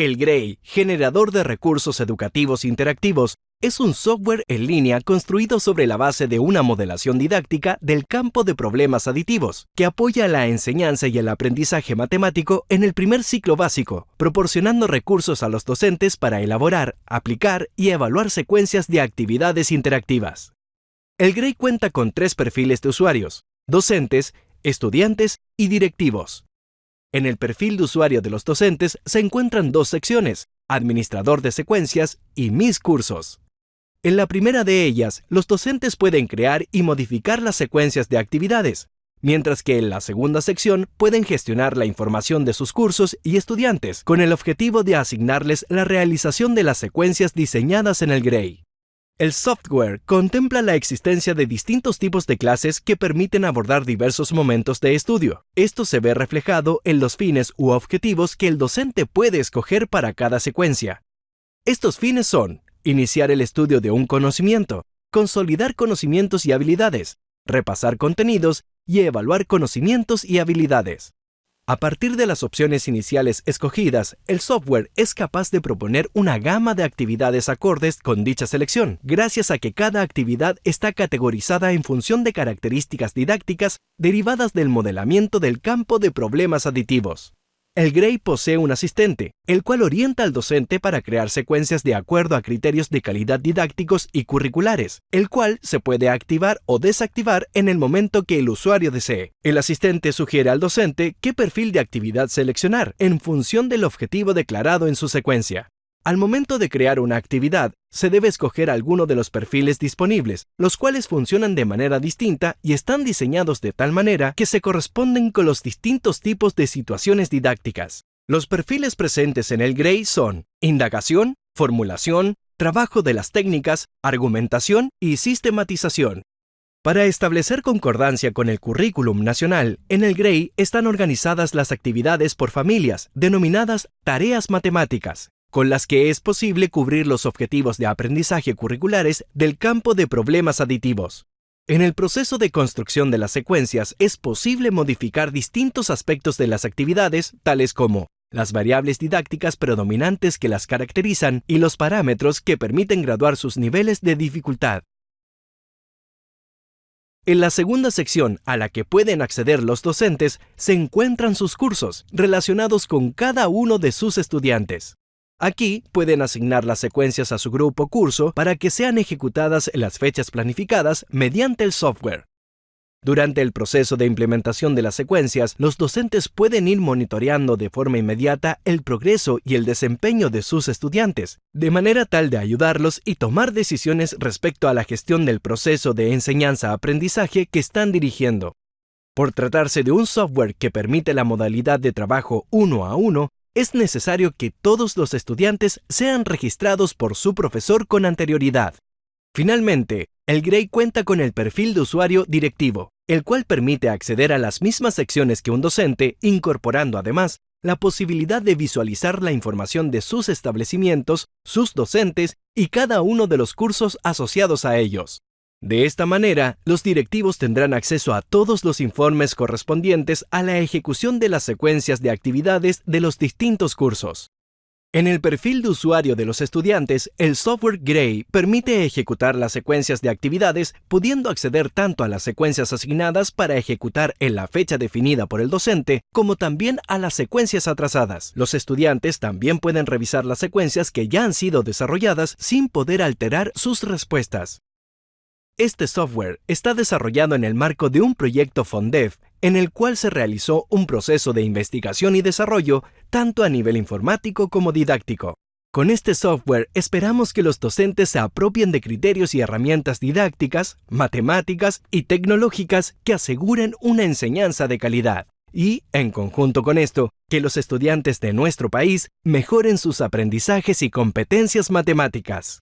El GREI, generador de recursos educativos interactivos, es un software en línea construido sobre la base de una modelación didáctica del campo de problemas aditivos, que apoya la enseñanza y el aprendizaje matemático en el primer ciclo básico, proporcionando recursos a los docentes para elaborar, aplicar y evaluar secuencias de actividades interactivas. El GREI cuenta con tres perfiles de usuarios, docentes, estudiantes y directivos. En el perfil de usuario de los docentes se encuentran dos secciones, Administrador de secuencias y Mis cursos. En la primera de ellas, los docentes pueden crear y modificar las secuencias de actividades, mientras que en la segunda sección pueden gestionar la información de sus cursos y estudiantes con el objetivo de asignarles la realización de las secuencias diseñadas en el GREI. El software contempla la existencia de distintos tipos de clases que permiten abordar diversos momentos de estudio. Esto se ve reflejado en los fines u objetivos que el docente puede escoger para cada secuencia. Estos fines son iniciar el estudio de un conocimiento, consolidar conocimientos y habilidades, repasar contenidos y evaluar conocimientos y habilidades. A partir de las opciones iniciales escogidas, el software es capaz de proponer una gama de actividades acordes con dicha selección, gracias a que cada actividad está categorizada en función de características didácticas derivadas del modelamiento del campo de problemas aditivos. El GREI posee un asistente, el cual orienta al docente para crear secuencias de acuerdo a criterios de calidad didácticos y curriculares, el cual se puede activar o desactivar en el momento que el usuario desee. El asistente sugiere al docente qué perfil de actividad seleccionar en función del objetivo declarado en su secuencia. Al momento de crear una actividad, se debe escoger alguno de los perfiles disponibles, los cuales funcionan de manera distinta y están diseñados de tal manera que se corresponden con los distintos tipos de situaciones didácticas. Los perfiles presentes en el GREI son indagación, formulación, trabajo de las técnicas, argumentación y sistematización. Para establecer concordancia con el currículum nacional, en el GREI están organizadas las actividades por familias, denominadas tareas matemáticas, con las que es posible cubrir los objetivos de aprendizaje curriculares del campo de problemas aditivos. En el proceso de construcción de las secuencias es posible modificar distintos aspectos de las actividades, tales como las variables didácticas predominantes que las caracterizan y los parámetros que permiten graduar sus niveles de dificultad. En la segunda sección a la que pueden acceder los docentes se encuentran sus cursos relacionados con cada uno de sus estudiantes. Aquí pueden asignar las secuencias a su grupo curso para que sean ejecutadas en las fechas planificadas mediante el software. Durante el proceso de implementación de las secuencias, los docentes pueden ir monitoreando de forma inmediata el progreso y el desempeño de sus estudiantes, de manera tal de ayudarlos y tomar decisiones respecto a la gestión del proceso de enseñanza-aprendizaje que están dirigiendo. Por tratarse de un software que permite la modalidad de trabajo uno a uno, es necesario que todos los estudiantes sean registrados por su profesor con anterioridad. Finalmente, el GREI cuenta con el perfil de usuario directivo, el cual permite acceder a las mismas secciones que un docente, incorporando además la posibilidad de visualizar la información de sus establecimientos, sus docentes y cada uno de los cursos asociados a ellos. De esta manera, los directivos tendrán acceso a todos los informes correspondientes a la ejecución de las secuencias de actividades de los distintos cursos. En el perfil de usuario de los estudiantes, el software Gray permite ejecutar las secuencias de actividades, pudiendo acceder tanto a las secuencias asignadas para ejecutar en la fecha definida por el docente, como también a las secuencias atrasadas. Los estudiantes también pueden revisar las secuencias que ya han sido desarrolladas sin poder alterar sus respuestas. Este software está desarrollado en el marco de un proyecto FONDEF en el cual se realizó un proceso de investigación y desarrollo tanto a nivel informático como didáctico. Con este software esperamos que los docentes se apropien de criterios y herramientas didácticas, matemáticas y tecnológicas que aseguren una enseñanza de calidad. Y, en conjunto con esto, que los estudiantes de nuestro país mejoren sus aprendizajes y competencias matemáticas.